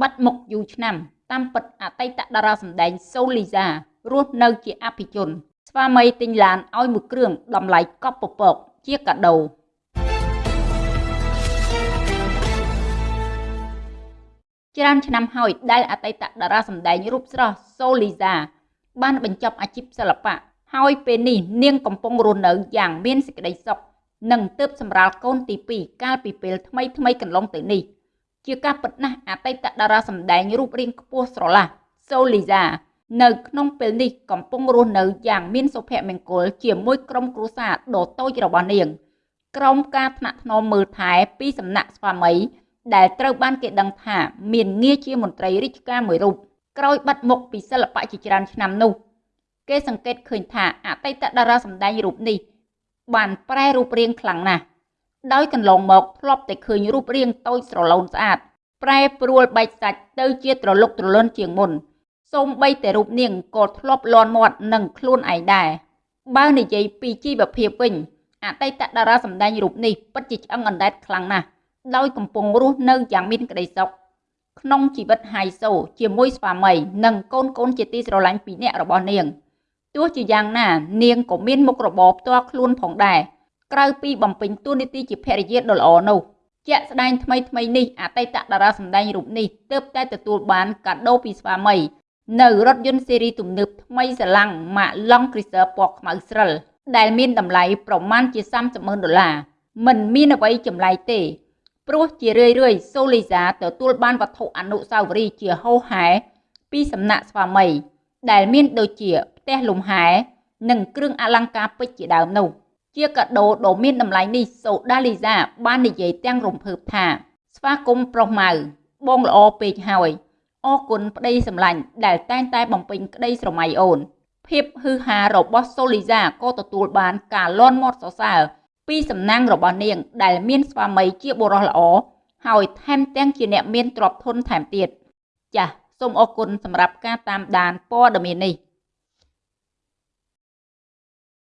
បាត់មុខយូរឆ្នាំ តាមពិតអតីតតារាសម្ដែងសូលីសារស់នៅជាអភិជន ស្វាមីទិញឡានឲ្យមួយគ្រឿងតម្លៃកប់ពពកជាកាដូច្រើនឆ្នាំហើយដែលអតីតតារាសម្ដែងរូបស្រស់សូលីសាបានបញ្ចប់អាជីពសិល្បៈហើយពេលនេះនាងកំពុងរស់នៅយ៉ាងមានសេចក្តីសុខនិងទើបសម្រាលកូនទី2កាលពីពេលថ្មីថ្មីកន្លងទៅនេះ ជាការពិតណាស់អតីតតារាសម្ដែងរូបរាងខ្ពស់ស្រឡះសូលីសានៅក្នុងពេលនេះកំពុងរស់នៅយ៉ាងមានសុភមង្គលជាមួយក្រុមគ្រួសារដ៏តូចរបស់នាងក្រុមការថ្នាក់ថ្នមមើលថែពីសំណាក់ស្វាមីដែលត្រូវបានគេដឹងថាមានងារជាមន្ត្រីរាជការមួយរូបក្រោយបាត់មុខពីសិល្បៈជាច្រើនឆ្នាំនោះ គេសង្កេតឃើញថាអតីតតារាសម្ដែងរូបនេះបានប្រែរូបរាងខ្លាំងណាស់ ដោយកន្លងមកធ្លាប់តែឃើញរូបរាងតូចស្រឡូនស្អាតប្រែប្រួលបែកសាច់ទៅជាត្រលុកត្រលន់ជាងមុនសូម្បីតែរូបនាងក៏ធ្លាប់លន់មាត់នឹងខ្លួនឯងដែរបើនិយាយពីជីវភាពវិញអតីតតារាសម្ដែងរូបនេះពិតជាឆ្អឹងអណ្ដែតខ្លាំងណាស់ដោយកំពុងរស់នៅយ៉ាងមានក្តីសុខក្នុងជីវិតហៃសូជាមួយស្វាមីនិងកូនកូនជាទីស្រឡាញ់ពីរនាក់របស់នាងទោះជាយ៉ាងណា នាងក៏មានមុខរបរផ្ទាល់ខ្លួនផងដែរ ក្រៅពីបំពេញតួនាទីជាភរិយាដ៏ល្អនោះជាក់ស្ដែងថ្មីថ្មីនេះអតីតតារាសម្ដែងរូបនេះទើបតែទទួលបានកាដូពីស្វាមី នៅរថយន្តស៊េរីទំនើបថ្មីស្រឡាំងម៉ាក Long Cruiser ពណ៌ខ្មៅស្រិលដែលមានតម្លៃប្រមាណជា30ម៉ឺនដុល្លារមិនមានអ្វីចម្លែកទេ ព្រោះជារឿយរឿយសូលីសាទទួលបានវត្ថុអនុស្សាវរីយ៍ជាហោហែពីសំណាក់ស្វាមី ដែលមានដូចជាផ្ទះលំហែ និងគ្រឿងអលង្ការពេជ្រជាដើមនោះ ជាកាដូដ៏មានតម្លៃនេះសូដាលីសាបាននិយាយទាំងរំភើបថា ស្វាគមន៍ប្រុសម៉ៅបងល្អពេកហើយអរគុណប្តីសម្លាញ់ដែលតែងតែបំពេញក្តីស្រមៃអូន ភាពហ៊ឺហារបស់សូលីសាក៏ទទួលបានការលន់មាត់សរសើរពីសំណាងរបស់នាង ដែលមានស្វាមីជាបុរសល្អហើយថែមទាំងជាអ្នកមានទ្រព្យធនថែមទៀតចាសសូមអរគុណសម្រាប់ការតាមដានព័ត៌មាននេះ